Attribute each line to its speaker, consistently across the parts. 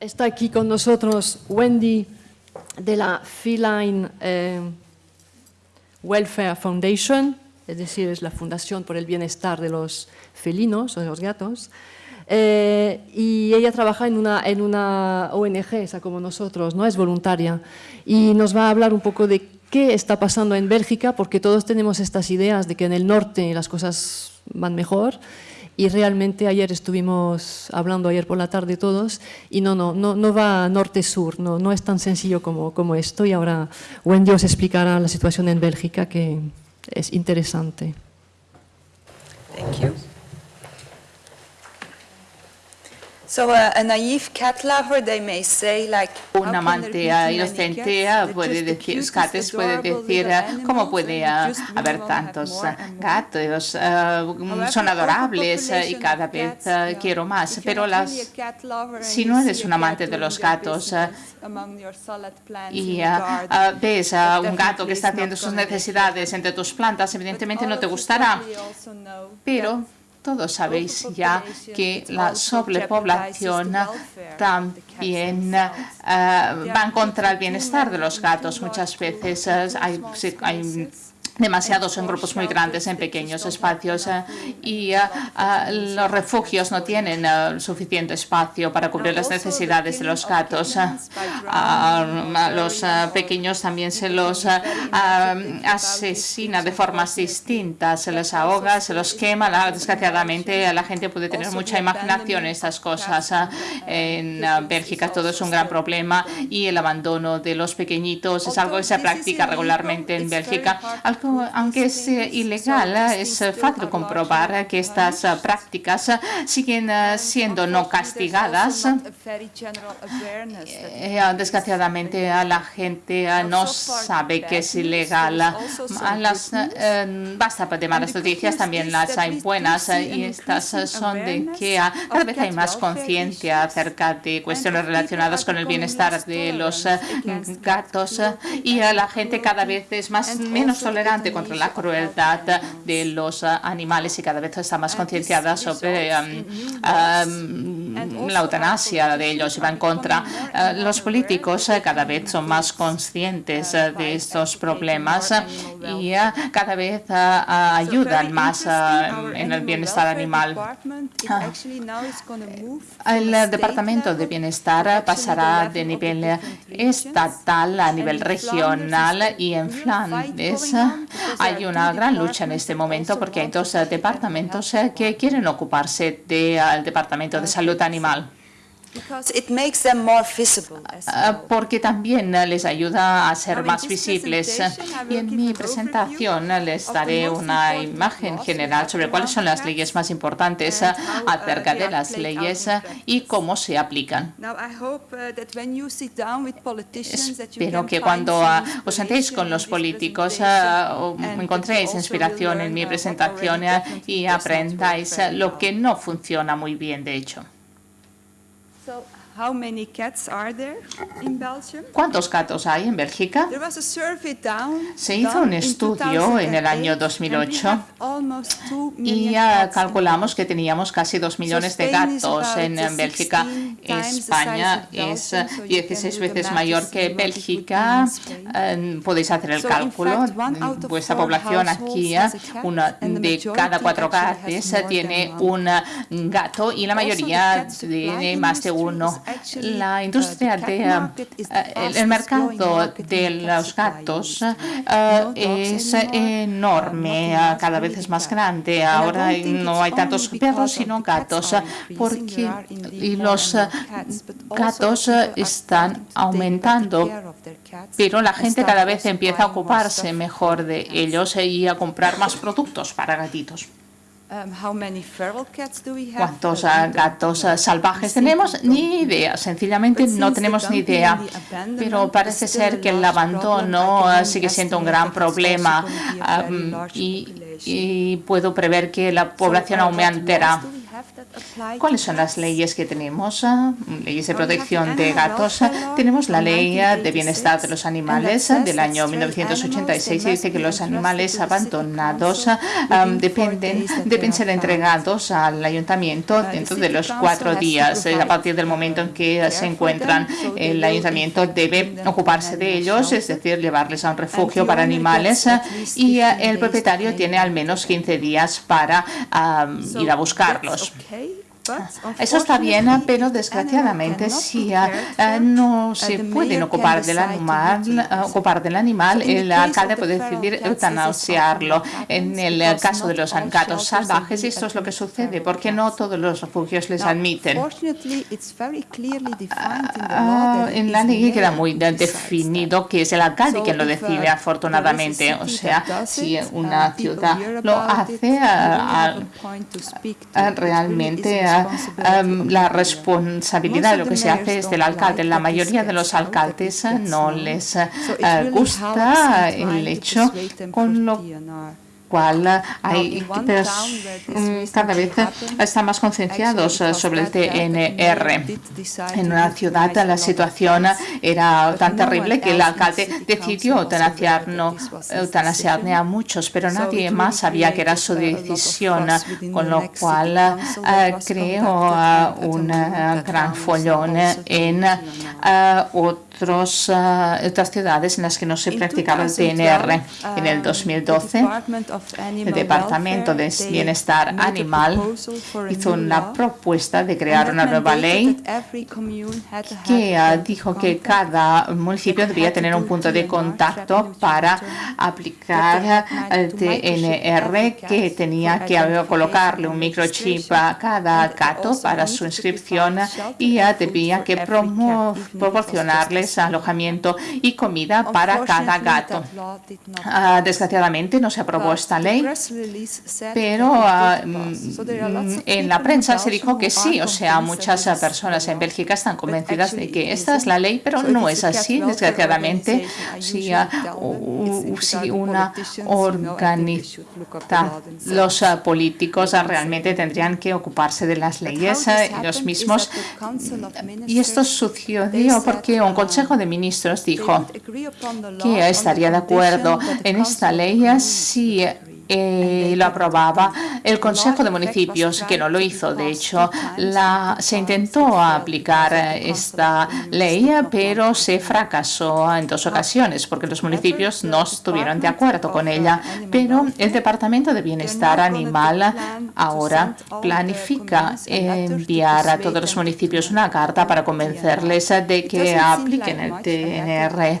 Speaker 1: Está aquí con nosotros Wendy de la Feline eh, Welfare Foundation, es decir, es la Fundación por el Bienestar de los Felinos o de los Gatos. Eh, y ella trabaja en una, en una ONG, esa como nosotros, ¿no? es voluntaria, y nos va a hablar un poco de qué está pasando en Bélgica, porque todos tenemos estas ideas de que en el norte las cosas van mejor, y realmente ayer estuvimos hablando ayer por la tarde todos y no, no, no, no va norte-sur, no, no es tan sencillo como, como esto y ahora Wendy os explicará la situación en Bélgica que es interesante.
Speaker 2: Un amante inocente puede decir, Scates puede decir, ¿cómo puede uh, haber tantos uh, gatos? Uh, son adorables uh, y cada vez uh, quiero más. Pero las, si no eres un amante de los gatos y ves a un gato que está haciendo sus necesidades entre tus plantas, evidentemente no te gustará. Pero todos sabéis ya que la sobrepoblación también uh, va contra el bienestar de los gatos. Muchas veces uh, hay, hay demasiados en grupos muy grandes, en pequeños espacios eh, y eh, eh, los refugios no tienen suficiente espacio para cubrir las necesidades de los gatos. A los pequeños también se los asesina de formas distintas, se les ahoga, se los quema. Desgraciadamente la gente puede tener mucha imaginación en estas cosas. En Bélgica todo es un gran problema y el abandono de los pequeñitos es algo que se practica regularmente en Bélgica aunque es eh, ilegal, eh, es fácil comprobar que estas eh, prácticas siguen siendo no castigadas. Desgraciadamente, la gente no sabe que es ilegal. Las, basta de malas noticias, también las hay buenas, y estas son de que cada vez hay más conciencia acerca de cuestiones relacionadas con el bienestar de los gatos y la gente cada vez es más menos tolerante contra la crueldad de los animales y cada vez está más concienciada sobre um, um, la eutanasia de ellos va en contra. Uh, los políticos uh, cada vez son más conscientes uh, de estos problemas y cada vez ayudan más en el bienestar animal. El Departamento de Bienestar pasará de nivel estatal a nivel regional y en Flandes hay una gran lucha en este momento porque hay dos departamentos eh, que quieren ocuparse del Departamento de Salud Animal. Ah, porque también les ayuda a ser más visibles. Y en mi presentación les daré una imagen general sobre cuáles son las leyes más importantes uh, acerca de las leyes y cómo se aplican. Espero que cuando uh, os sentéis con los políticos uh, encontréis inspiración en mi presentación y aprendáis lo que no funciona muy bien, de hecho. So ¿Cuántos gatos hay en Bélgica? Se hizo un estudio en el año 2008 y calculamos que teníamos casi 2 millones de gatos en Bélgica. España es 16 veces mayor que Bélgica. Eh, podéis hacer el cálculo. Vuestra población aquí, una de cada cuatro gatos tiene un gato y la mayoría tiene más de uno la industria de eh, el mercado de los gatos eh, es enorme, cada vez es más grande. Ahora no hay tantos perros sino gatos, porque y los gatos están aumentando, pero la gente cada vez empieza a ocuparse mejor de ellos y a comprar más productos para gatitos. Um, ¿Cuántos gatos salvajes tenemos? Ni idea, sencillamente no tenemos ni idea. Pero parece ser que el abandono sigue siendo un gran problema y, puedo prever que la población aumentará. ¿Cuáles son las leyes que tenemos? Ah, leyes de protección de gatos. Tenemos la ley de bienestar de los animales del año 1986 y dice que los animales abandonados dependen, deben ser entregados al ayuntamiento dentro de los cuatro días. A partir del momento en que se encuentran, el ayuntamiento debe ocuparse de ellos, es decir, llevarles a un refugio para animales y el propietario tiene al menos 15 días para ir a buscarlos. okay. Eso está bien, pero desgraciadamente si eh, no se pueden ocupar del animal, eh, ocupar del animal, el alcalde puede decidir eutanasiarlo. En el caso de los gatos salvajes, esto es lo que sucede, porque no todos los refugios les admiten. Ah, en la ley queda muy definido que es el alcalde quien lo decide, afortunadamente. O sea, si una ciudad lo hace, realmente Em, la responsabilidad de lo que se hace es del alcalde. La mayoría de los alcaldes no les eh, gusta el hecho con lo cual hay cada vez están más concienciados eh, sobre el TNR. En una ciudad la situación era tan terrible que el alcalde decidió eutanasiar a muchos, pero nadie más sabía que era su decisión, con lo cual eh, creó un gran follón en otros, otras ciudades en las que no se practicaba el TNR. En el 2012, el Departamento de Bienestar Animal hizo una propuesta de crear una nueva ley que dijo que cada municipio debía tener un punto de contacto para aplicar el TNR, que tenía que colocarle un microchip a cada gato para su inscripción y debía que proporcionarles alojamiento y comida para cada gato. Ah, desgraciadamente no se aprobó esta ley, pero ah, mm, en la prensa se dijo que sí, o sea, muchas personas en Bélgica están convencidas de que esta es la ley, pero no es así, desgraciadamente. Si, si una organiza, los ah, políticos realmente tendrían que ocuparse de las leyes los mismos. Y esto sucedió porque un Consejo de Ministros dijo que estaría de acuerdo en esta ley si eh, lo aprobaba el Consejo de Municipios, que no lo hizo. De hecho, la, se intentó aplicar esta ley, pero se fracasó en dos ocasiones, porque los municipios no estuvieron de acuerdo con ella. Pero el Departamento de Bienestar Animal ahora planifica enviar a todos los municipios una carta para convencerles de que apliquen el TNR.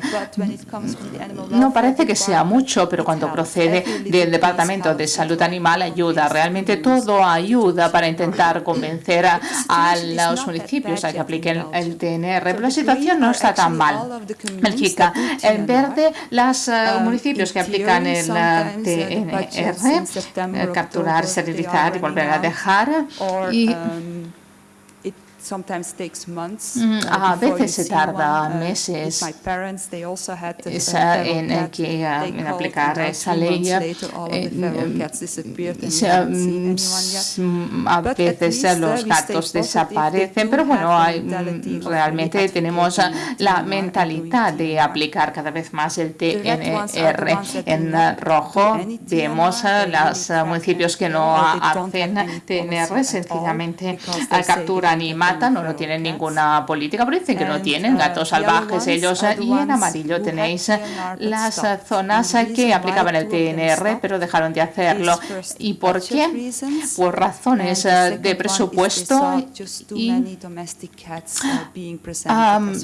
Speaker 2: No parece que sea mucho, pero cuando procede del Departamento Departamento de Salud Animal ayuda. Realmente todo ayuda para intentar convencer a, los municipios a que apliquen el TNR. Pero la situación no está tan mal. Bélgica, en verde, los eh, municipios que aplican el TNR, eh, capturar, esterilizar y volver a dejar. Y, Mm, a veces se tarda uh, meses. en, que, en aplicar esa ley. Eh, mm, a veces los gatos desaparecen, pero bueno, mm, realmente tenemos la mentalidad de aplicar cada vez más el TNR. En rojo. vemos los municipios que no hacen TNR, sencillamente capturan y no, no tienen ninguna política, pero dicen que no tienen gatos salvajes ellos. Y en amarillo tenéis las zonas que aplicaban el TNR, pero dejaron de hacerlo. ¿Y por qué? Por razones de presupuesto y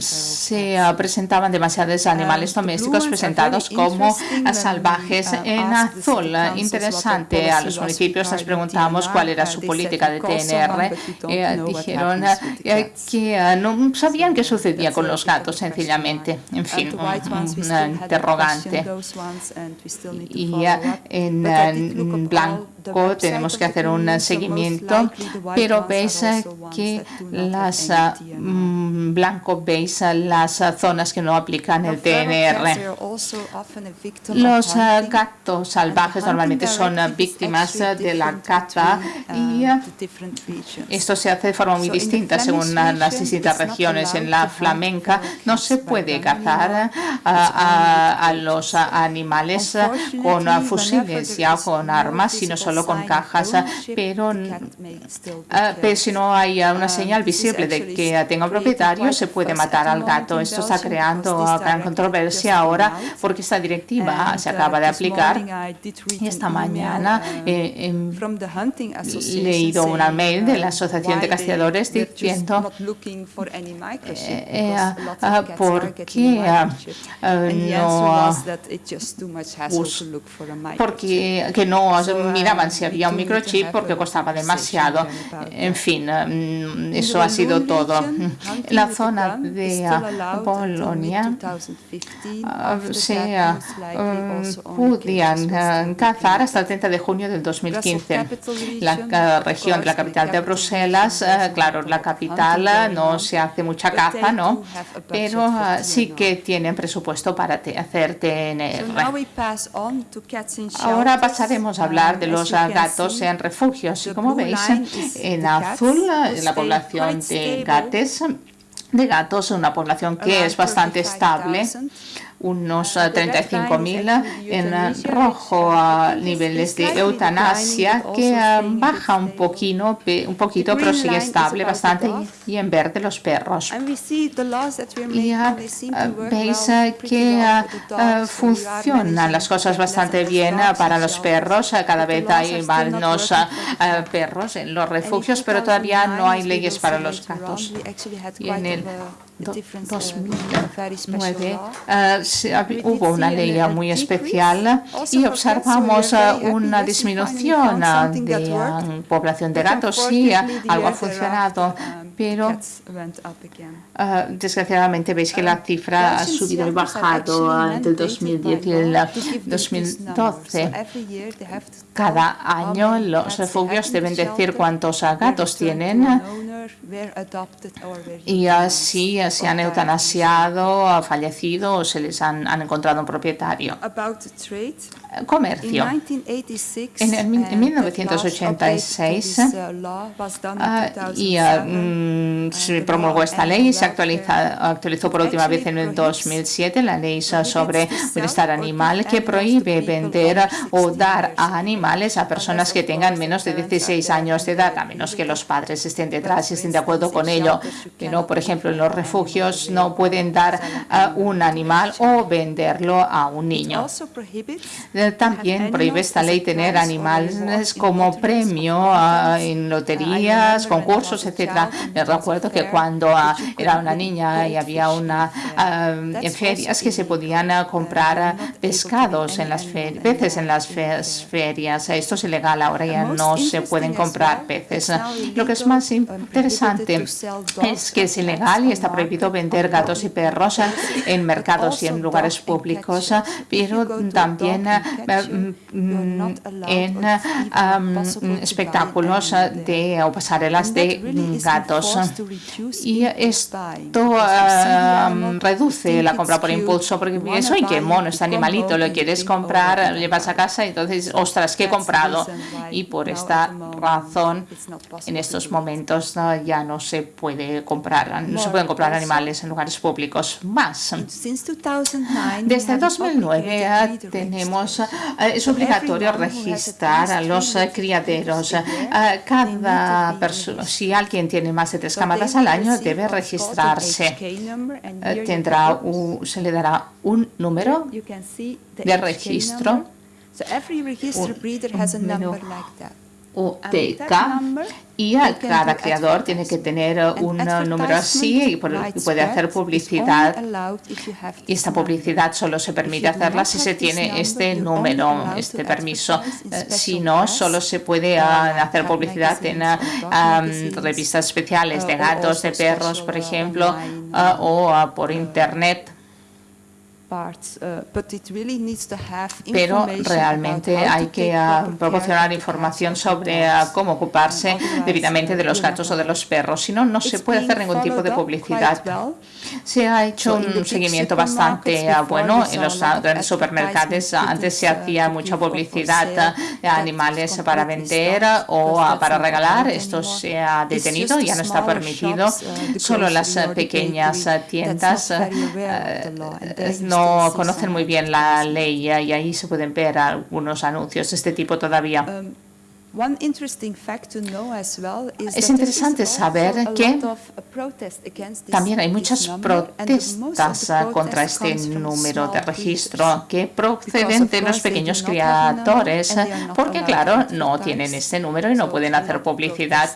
Speaker 2: se presentaban demasiados animales domésticos presentados como salvajes en azul. Interesante, a los municipios les preguntamos cuál era su política de TNR. Eh, dijeron que no sabían qué sucedía con los gatos, sencillamente. En fin, una interrogante. Y en blanco tenemos que hacer un seguimiento, pero veis que las mm, en blanco veis las zonas que no aplican el TNR. Los gatos salvajes normalmente son víctimas de la caza y esto se hace de forma muy distinta según las distintas regiones. En la flamenca no se puede cazar a, los animales con fusiles ya con armas, sino solo con cajas, pero, pero si no hay una señal visible de que tenga un propietario, se puede matar al gato. Esto está creando gran controversia ahora porque esta directiva se acaba de aplicar y esta mañana he leído una mail de la Asociación de Castigadores diciendo por qué no porque que no miraban si había un microchip porque costaba demasiado. En fin, mm, eso ha sido todo. La zona de Polonia ah, se ah, mm, podían ah, cazar hasta el 30 de junio del 2015. La región de la capital de Bruselas, claro, la capital no se hace mucha caza, ¿no? Pero sí que tienen presupuesto para hacer TNR. Ahora pasaremos a hablar de los gatos en refugios. Y como veis, en azul la población de gatos, de gatos, una población que es bastante estable unos 35.000 en rojo a niveles de eutanasia que baja un poquito, un poquito pero sigue estable bastante y en verde los perros. Y veis que funcionan las cosas bastante bien para los perros. Cada vez hay menos perros en los refugios, pero todavía no hay leyes para los gatos. Y en el 2009 hubo una ley muy especial y observamos una disminución de población de gatos. Sí, algo ha funcionado, pero desgraciadamente veis que la cifra ha subido y bajado entre el 2010 y el 2012. Cada año los refugios deben decir cuántos gatos tienen y así se han eutanasiado, ha fallecido o se les han, encontrado un propietario. Comercio. En, 1986 y, se promulgó esta ley y se actualiza, actualizó por última vez en el 2007 la ley sobre bienestar animal que prohíbe vender o dar a animales a personas que tengan menos de 16 años de edad, a menos que los padres estén detrás y estén de acuerdo con ello. Pero, por ejemplo, en los refugios no pueden dar a un animal o venderlo a un niño. También prohíbe esta ley tener animales como premio en loterías, concursos, etcétera. Me recuerdo que cuando era una niña y había una en ferias que se podían comprar pescados en las peces en las ferias. Esto es ilegal ahora ya no se pueden comprar peces. Lo que es más interesante es que es ilegal y está prohibido vender gatos y perros en mercados y en lugares públicos, pero también mm, en espectáculos de o pasarelas de gatos. Y esto reduce la compra por impulso, porque piensas, ¡ay, qué mono este animalito! Lo quieres comprar, lo llevas a casa y entonces, ¡ostras, qué he comprado! Y por esta razón, en estos momentos ya no se puede comprar, no se pueden comprar animales en lugares públicos más. Desde 2009 tenemos, eh, es obligatorio registrar a los criaderos. Eh, cada persona, si alguien tiene más de tres camadas al año, debe registrarse. Eh, tendrá se le dará un número de registro. UTK y cada creador tiene que tener un número así y puede hacer publicidad. y esta publicidad solo se permite hacerla si se tiene este número, este permiso. Eh, si no, solo se puede ah, hacer publicidad en ah, revistas especiales de gatos, de perros, por ejemplo, o por internet pero realmente hay que uh, proporcionar información sobre uh, cómo ocuparse debidamente de los gatos o de los perros, si no, no se puede hacer ningún tipo de publicidad. Se ha hecho un seguimiento bastante uh, bueno en los grandes supermercados. Antes se hacía mucha publicidad de animales para vender o para regalar. Esto se ha detenido, ya no está permitido. Solo las pequeñas tiendas no conocen muy bien la ley y ahí se pueden ver algunos anuncios de este tipo todavía. Um, es interesante saber que también hay muchas protestas contra este número de registro que proceden de los pequeños criadores, porque claro, no tienen este número y no pueden hacer publicidad,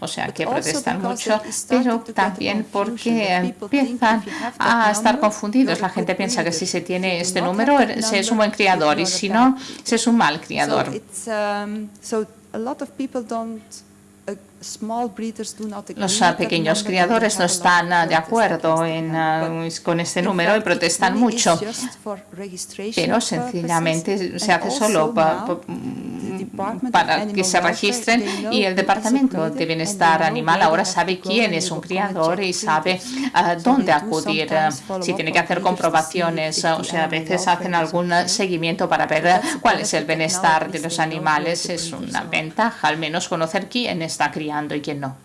Speaker 2: o sea que protestan mucho, pero también porque empiezan a estar confundidos. La gente piensa que si se tiene este número se es un buen criador y si no, se es un mal criador. A lot of people don't los pequeños criadores no están ah, de acuerdo en, ah, con este número y protestan mucho, pero sencillamente se hace solo para que se registren y el Departamento de Bienestar Animal ahora sabe quién es un criador y sabe a dónde acudir, si tiene que hacer comprobaciones, o sea, a veces hacen algún seguimiento para ver cuál es el bienestar de los animales. Es una ventaja, al menos conocer quién está criando y quién no.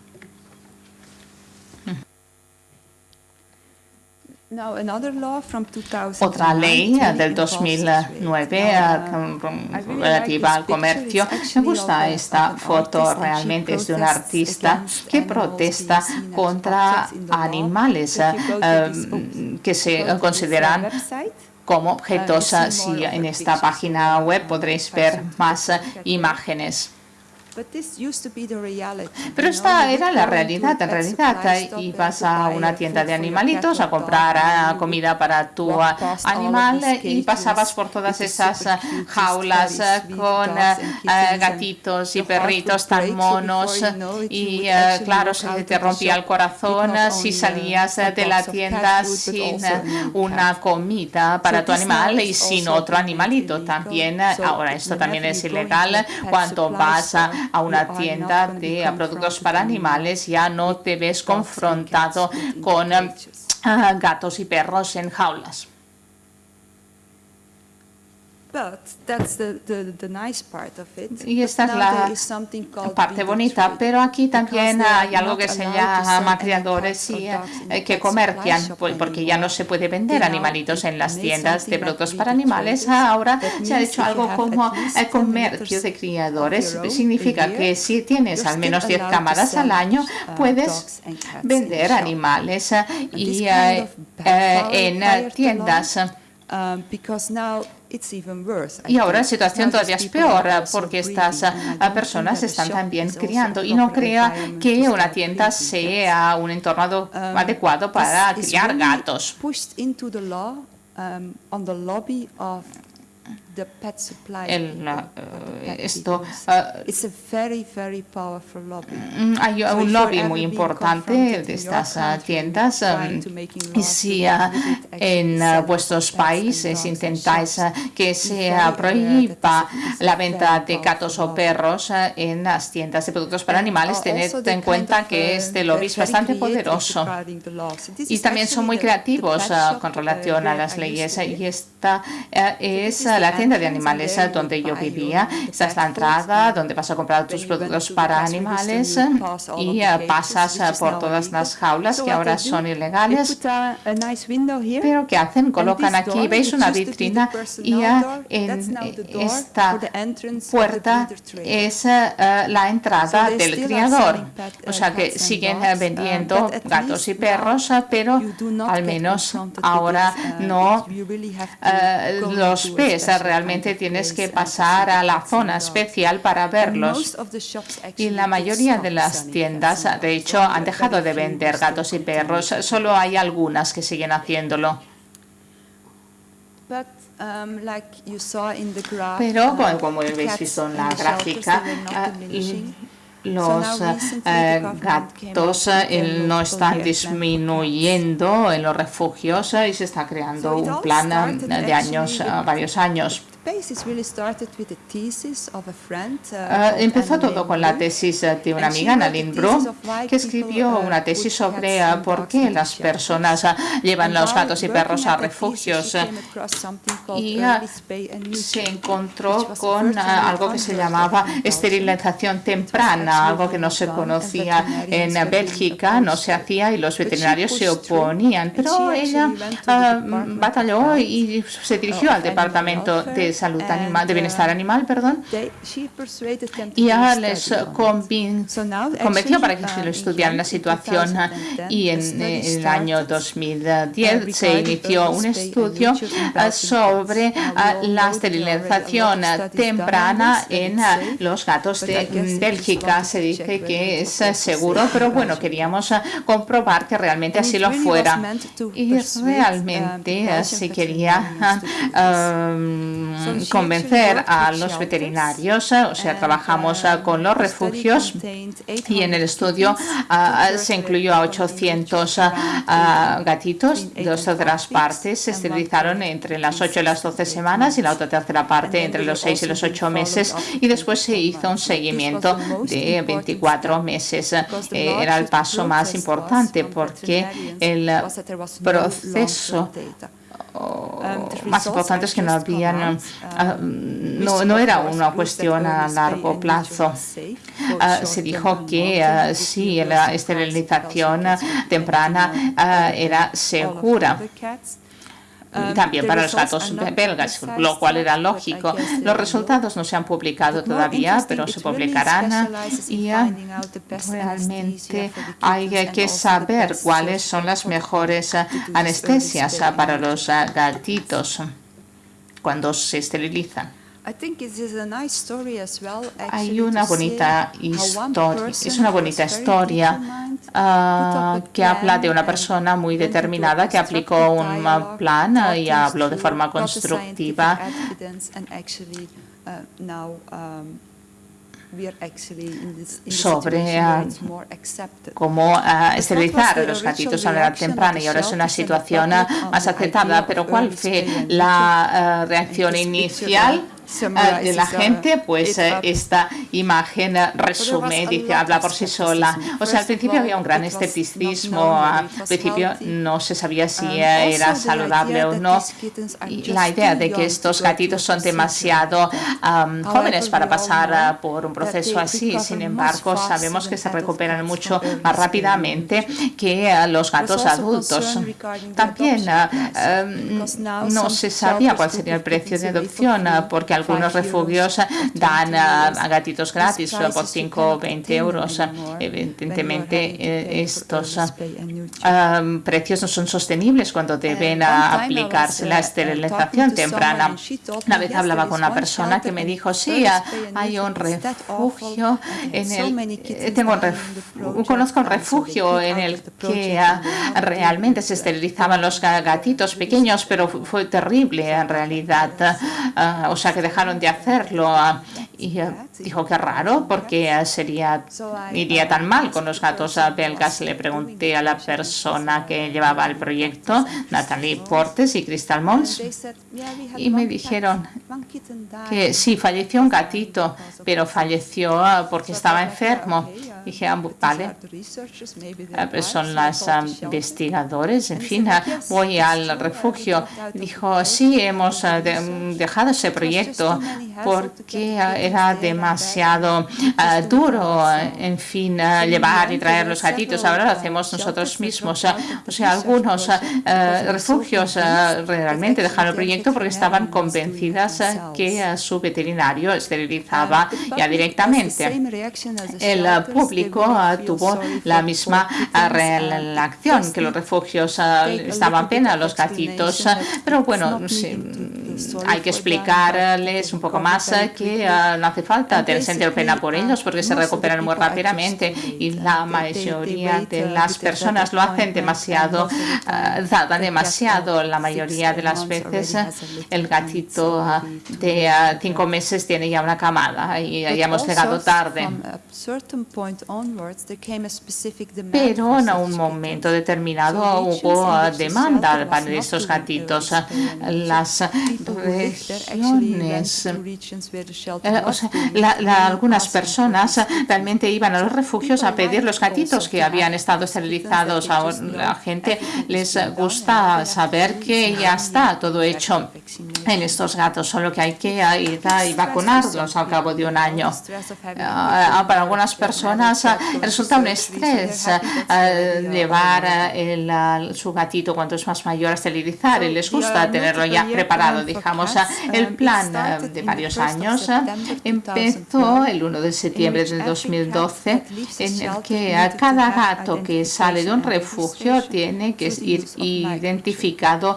Speaker 2: Otra ley del 2009 eh, relativa al comercio. Me gusta esta foto, realmente es de un artista que protesta contra animales eh, que se consideran como objetos. Si en esta página web podréis ver más imágenes. Pero esta era la realidad. En realidad ibas a una tienda de animalitos a comprar comida para tu animal y pasabas por todas esas jaulas con gatitos y perritos tan monos y claro, se te rompía el corazón si salías de la tienda sin una comida para tu animal y sin otro animalito también. Ahora esto también es ilegal cuando vas a a una tienda de productos para animales, ya no te ves confrontado con ah, gatos y perros en jaulas. Y esta es la parte bonita, pero aquí también hay algo que se llama criadores y, eh, que comercian, porque ya no se puede vender animalitos en las tiendas de productos para animales. Ahora se ha hecho algo como el comercio de criadores. Significa que si tienes al menos 10 cámaras al año, uh, puedes vender animales y eh, eh, en tiendas. Y ahora la situación todavía es peor porque estas ah, personas están también criando y no crea que una tienda sea un entorno um, adecuado para criar gatos esto hay un lobby muy importante de estas uh, tiendas y si uh, en uh, vuestros países intentáis que se prohíba la venta de gatos o perros en las tiendas de productos para animales, tened en cuenta que este lobby es bastante poderoso. y también son muy creativos con relación a las leyes y esta es la tienda de animales donde yo vivía. Esta es la entrada donde vas a comprar tus productos para animales y eh, pasas eh, por todas las jaulas que ahora son ilegales. Pero ¿qué hacen? Colocan aquí, veis una vitrina y eh, en esta puerta es la entrada del criador. O sea que siguen vendiendo gatos y perros, pero al menos ahora no los ves realmente tienes que pasar a la zona especial para verlos. Y la mayoría de las tiendas, de hecho, han dejado de vender gatos y perros. Solo hay algunas que siguen haciéndolo. Um, Pero, como habéis visto en la gráfica, los eh, gatos eh, no están disminuyendo en los refugios y se está creando un plan de años, varios años. Uh, empezó todo con la tesis de una amiga, Nadine Bru, que escribió uh, una tesis sobre uh, por qué las personas llevan los gatos y perros a refugios y se encontró con algo que se llamaba esterilización temprana, algo que no se conocía en Bélgica, no se hacía y los veterinarios se oponían, pero ella batalló y se dirigió al departamento de salud animal, de bienestar animal, perdón, y ya les convenció para que se lo estudiaran la situación y en el año 2010 se inició un estudio sobre la esterilización temprana en los gatos de Bélgica. Se dice que es seguro, pero bueno, queríamos comprobar que realmente así lo fuera. Y realmente se quería convencer a los veterinarios, o sea, trabajamos ah, con los refugios y en el estudio ah, se incluyó a 800 ah, gatitos, dos terceras partes se esterilizaron entre las 8 y las 12 semanas y la otra tercera parte entre los 6 y los 8 meses y después se hizo un seguimiento de 24 meses. Eh, era el paso más importante porque el proceso Um, más importante es que no habían, uh, ah, no, no, era una cuestión a largo plazo. Uh, se dijo que uh, sí, la esterilización temprana era segura también para los gatos belgas, lo cual era lógico. Los resultados no se han publicado todavía, pero se publicarán y realmente hay que saber cuáles son las mejores anestesias para los gatitos cuando se esterilizan. Hay una bonita historia, es una bonita historia ah, que habla de una persona muy determinada que aplicó un plan y habló de forma constructiva sobre ah, cómo ah, esterilizar a los gatitos a la edad temprana y ahora es una situación más aceptada. Pero ¿cuál fue la reacción inicial? Ah, de la gente, pues eh, esta imagen eh, resume, dice, habla por sí sola. O sea, al principio había un gran escepticismo, al principio no se sabía si um, era saludable o no. Y la idea de que estos gatitos son demasiado um, jóvenes para pasar uh, por un proceso así, sin embargo, sabemos que se recuperan mucho más rápidamente que los gatos adultos. También um, no se sabía cuál sería el precio de adopción, porque algunos refugios dan a, gatitos gratis por 5 o 20 euros. Evidentemente, eh, estos um, precios no son sostenibles cuando deben aplicarse la esterilización temprana. Una vez hablaba con una persona que me dijo, sí, hay un refugio en el... Eh, tengo conozco un refugio en el que realmente se esterilizaban los gatitos pequeños, pero fue terrible en realidad. Ah, o sea que dejaron de hacerlo y dijo que raro porque sería iría tan mal con los gatos belgas. Le pregunté a la persona que llevaba el proyecto, Natalie Portes y Crystal Mons, y me dijeron que sí, falleció un gatito, pero falleció ah, porque estaba enfermo. Dije, ah, vale, son las investigadores, en fin, voy al refugio. Dijo, sí, hemos dejado ese proyecto porque era demasiado duro, en fin, llevar y traer los gatitos. Ahora lo hacemos nosotros mismos. O sea, algunos refugios realmente dejaron el proyecto porque estaban convencidas que su veterinario esterilizaba ya directamente. El público tuvo la misma reacción, que los refugios estaban pena los gatitos, pero bueno, hay que explicarles un poco más que no hace falta tener sentido pena por ellos porque se recuperan muy rápidamente y la mayoría de las personas lo hacen demasiado, tardan demasiado. La mayoría de las veces el gatito de cinco meses tiene ya una camada y ya hemos llegado tarde. Pero en un momento determinado hubo demanda para estos gatitos. Las regiones, eh, o sea, algunas personas realmente iban a los refugios a pedir los gatitos que habían estado esterilizados. A la gente les gusta saber que ya está todo hecho en estos gatos, solo que hay que ir y vacunarlos al cabo de un año. Ah, para algunas personas ah, resulta un estrés ah, llevar el, su gatito cuando es más mayor a esterilizar y les gusta tenerlo ya preparado. Digamos, el plan de varios años empezó el 1 de septiembre de 2012 en el que cada gato que sale de un refugio tiene que ir identificado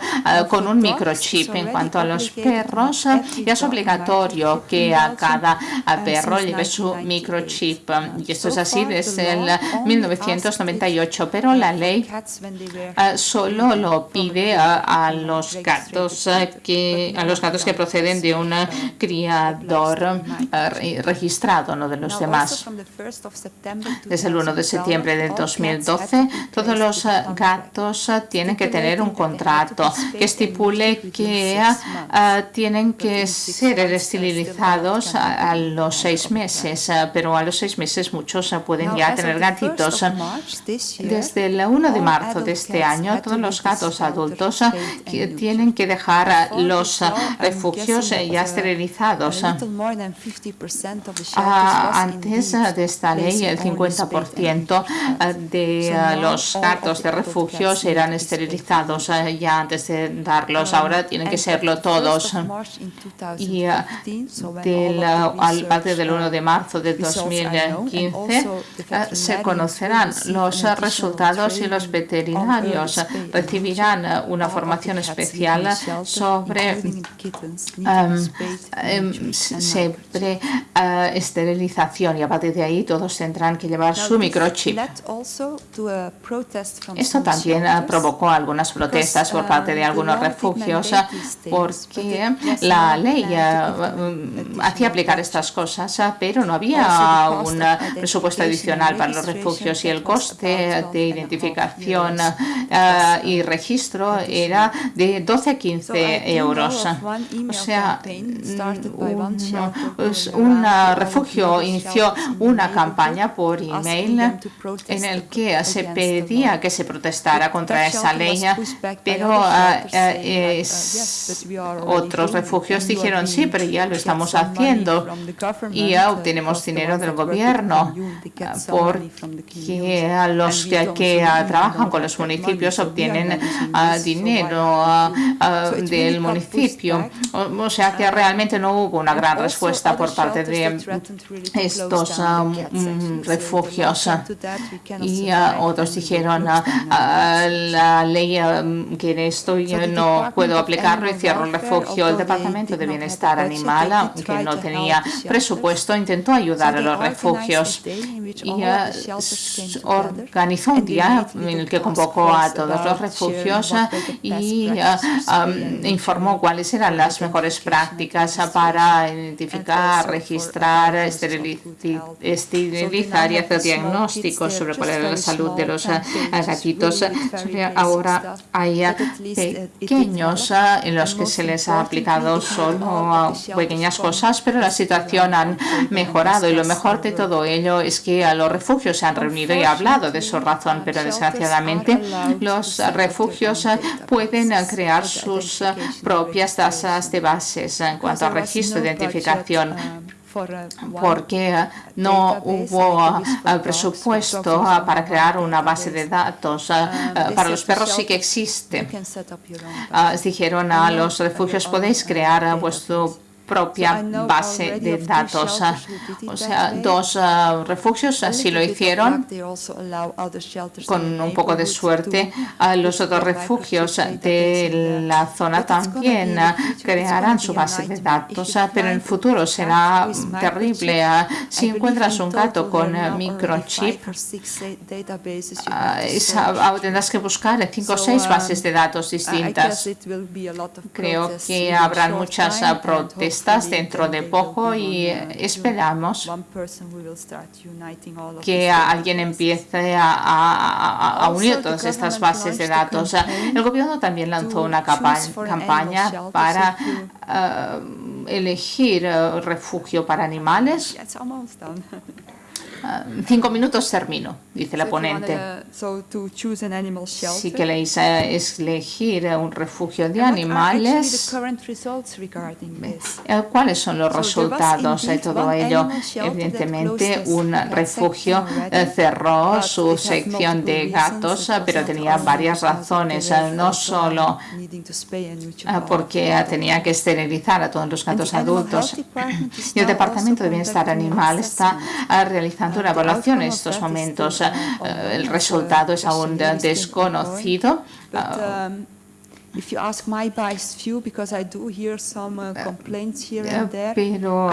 Speaker 2: con un microchip. En cuanto a los perros, ya es obligatorio que a cada perro lleve su microchip. Y esto es así desde el 1998, pero la ley eh, solo lo pide a, los gatos eh, que a los gatos que proceden de un criador eh, registrado, no de los demás. Desde el 1 de septiembre de 2012, todos los gatos tienen que tener un contrato. que estipule que tienen que ser esterilizados a, los seis meses, pero a los seis meses muchos pueden ya tener gatitos. Desde el 1 de marzo de este año, todos los gatos adultos tienen que dejar los refugios ya esterilizados. Antes de esta ley, el 50% de los gatos de refugios eran esterilizados ya antes de darlos. Ahora tienen que serlo todos y del, al partir del 1 de marzo de 2015 se conocerán los resultados y los veterinarios recibirán una formación especial sobre um, sobre uh, esterilización y a partir de ahí todos tendrán que llevar su microchip. Esto también uh, provocó algunas protestas por parte de algunos refugios porque la ley uh, hacía aplicar estas cosas, pero no había un presupuesto adicional para los refugios y el coste de identificación uh, y registro era de 12 a 15 euros. O sea, un, refugio inició una campaña por email en el que se pedía que se protestara contra esa ley, pero otros refugios dijeron sí, pero ya lo estamos haciendo y ya obtenemos dinero del gobierno porque los que, trabajan con los municipios obtienen ah, dinero del municipio. O, sea que realmente no hubo una gran respuesta por parte de estos mm, refugios. Y otros dijeron la ley que en esto yo no puedo aplicarlo y cierro el refugio. El Departamento de Bienestar Animal, que no tenía presupuesto, intentó ayudar a los refugios y organizó un día en el que convocó a todos los refugios y informó cuáles eran las mejores prácticas para identificar, registrar, esterilizar y hacer diagnósticos sobre cuál era la salud de los gatitos. Ahora hay pequeños en los que se les ha aplicado solo pequeñas cosas, pero la situación ha mejorado. Y lo mejor de todo ello es que a los refugios se han reunido y hablado de su razón, pero desgraciadamente los refugios pueden crear sus propias tasas de bases en cuanto al registro de identificación porque no hubo presupuesto para crear una base de datos. Para los perros sí que existe. Dijeron a los refugios, podéis crear vuestro propia base de datos. O sea, dos refugios así lo hicieron. Con un poco de suerte, los otros refugios de la zona también crearán su base de datos, pero en el futuro será terrible. Si encuentras un gato con microchip, tendrás que buscar cinco o seis bases de datos distintas. Creo que habrán muchas protestas dentro de poco y esperamos que alguien empiece a, unir todas estas bases de datos. El gobierno también lanzó una campaña para uh, elegir uh, refugio para animales. Ah, cinco minutos termino, dice la ponente. Si queréis eh, elegir un refugio de animales, eh, ¿cuáles son los resultados de todo ello? Evidentemente, un refugio eh, cerró su sección de gatos, pero tenía varias razones, no solo porque tenía que esterilizar a todos los gatos adultos. Y el Departamento de Bienestar Animal está realizando una evaluación en estos momentos. Eh, el resultado es aún desconocido. Pero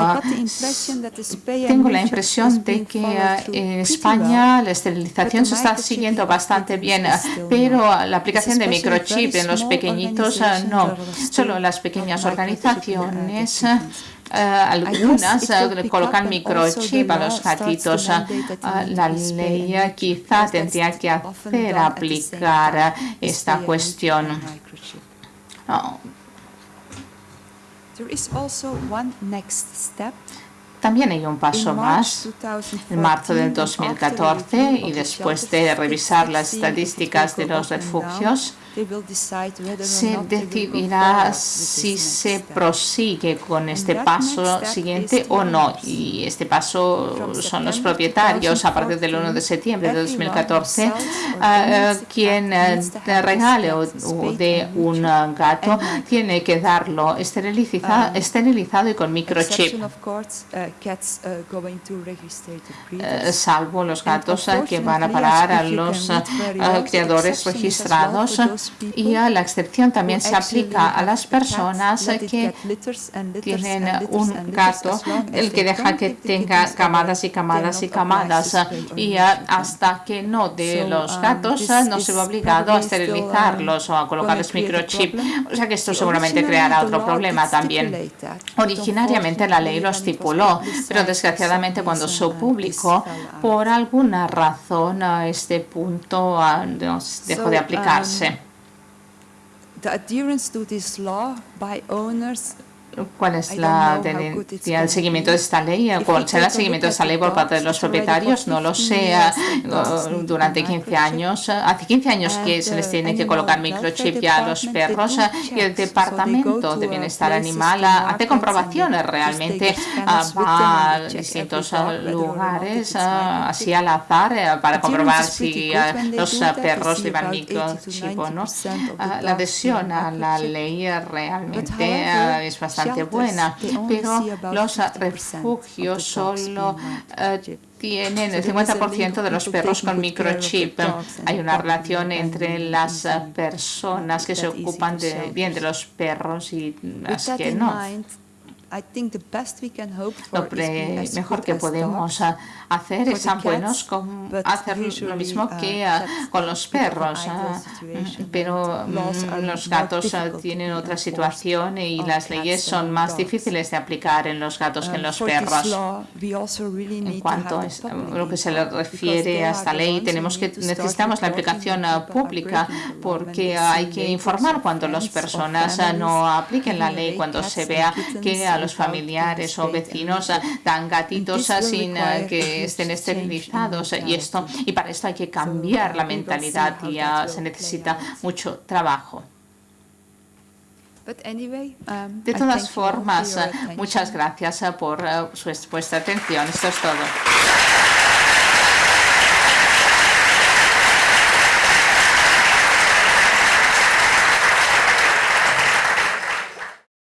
Speaker 2: tengo la impresión de que uh, en España la esterilización se está siguiendo bastante bien, pero la aplicación de microchip en los pequeñitos uh, no. Solo las pequeñas organizaciones Uh, algunas uh, colocan microchip a los gatitos. Uh, la ley quizá tendría que hacer aplicar esta cuestión. Oh. También hay un paso más. En marzo del 2014 y después de revisar las estadísticas de los refugios, se decidirá si se prosigue con este paso siguiente o no. Y este paso son los propietarios a partir del 1 de septiembre de 2014 ah, quien eh, regale o, de un gato tiene que darlo esterilizado y con microchip. Eh, salvo los gatos que van a parar a los criadores registrados y la excepción también se aplica a las personas que tienen un gato, el que deja que tenga camadas y camadas y camadas y hasta que no de los um, gatos no se va obligado a esterilizarlos o a colocarles microchip. O sea que esto seguramente creará otro problema también. Originariamente la ley lo estipuló, pero desgraciadamente cuando se publicó, por alguna razón este punto ah, dejó de aplicarse.
Speaker 3: The adherence to this law by owners
Speaker 2: cuál es la tendencia, seguimiento de esta ley, cuál será el seguimiento de esta ley por parte de los propietarios, no lo sé, durante 15 años, hace 15 años que se les tiene que colocar microchip ya a los perros y el Departamento de Bienestar Animal hace comprobaciones realmente, va a distintos lugares, así al azar, para comprobar si los perros llevan microchip o no. La adhesión a la ley realmente es bastante buena, pero los refugios solo eh, tienen el 50% de los perros con microchip. Hay una relación entre las personas que se ocupan de, bien de los perros y las que no. Lo mejor que podemos hacer es tan buenos como hacer lo mismo que ah, con los perros, ah, pero mm, los gatos ah, tienen otra situación y las leyes son más difíciles de aplicar en los gatos que en los perros. En cuanto a lo que se le refiere a esta ley, tenemos que necesitamos la aplicación pública porque hay que informar cuando las personas no apliquen la ley, cuando se vea que a los familiares o vecinos dan gatitos sin que estén esterilizados y esto y para esto hay que cambiar la mentalidad y se necesita mucho trabajo. Um, De todas formas, muchas gracias por uh, su, vuestra atención. Esto es todo.